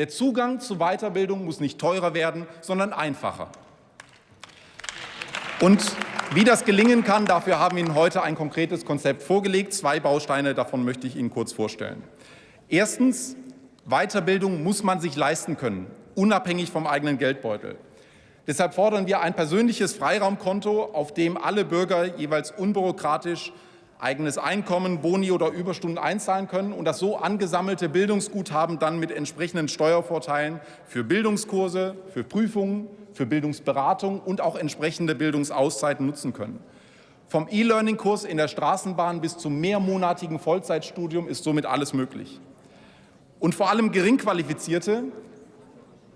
Der Zugang zu Weiterbildung muss nicht teurer werden, sondern einfacher. Und wie das gelingen kann, dafür haben wir Ihnen heute ein konkretes Konzept vorgelegt. Zwei Bausteine davon möchte ich Ihnen kurz vorstellen. Erstens, Weiterbildung muss man sich leisten können, unabhängig vom eigenen Geldbeutel. Deshalb fordern wir ein persönliches Freiraumkonto, auf dem alle Bürger jeweils unbürokratisch eigenes Einkommen, Boni oder Überstunden einzahlen können und das so angesammelte Bildungsguthaben dann mit entsprechenden Steuervorteilen für Bildungskurse, für Prüfungen, für Bildungsberatung und auch entsprechende Bildungsauszeiten nutzen können. Vom E-Learning-Kurs in der Straßenbahn bis zum mehrmonatigen Vollzeitstudium ist somit alles möglich. Und vor allem Geringqualifizierte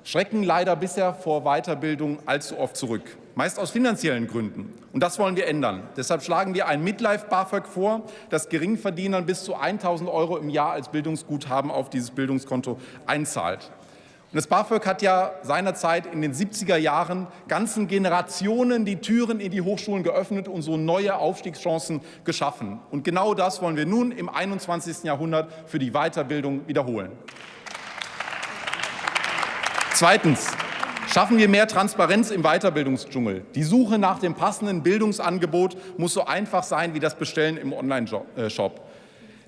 schrecken leider bisher vor Weiterbildung allzu oft zurück meist aus finanziellen Gründen. Und das wollen wir ändern. Deshalb schlagen wir ein Midlife-BAföG vor, das Geringverdienern bis zu 1.000 Euro im Jahr als Bildungsguthaben auf dieses Bildungskonto einzahlt. Und das BAföG hat ja seinerzeit in den 70er Jahren ganzen Generationen die Türen in die Hochschulen geöffnet und so neue Aufstiegschancen geschaffen. Und genau das wollen wir nun im 21. Jahrhundert für die Weiterbildung wiederholen. Zweitens. Schaffen wir mehr Transparenz im Weiterbildungsdschungel. Die Suche nach dem passenden Bildungsangebot muss so einfach sein wie das Bestellen im Online-Shop.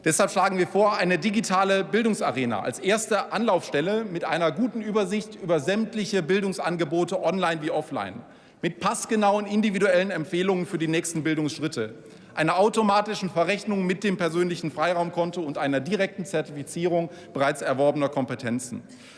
Deshalb schlagen wir vor, eine digitale Bildungsarena als erste Anlaufstelle mit einer guten Übersicht über sämtliche Bildungsangebote online wie offline, mit passgenauen individuellen Empfehlungen für die nächsten Bildungsschritte, einer automatischen Verrechnung mit dem persönlichen Freiraumkonto und einer direkten Zertifizierung bereits erworbener Kompetenzen.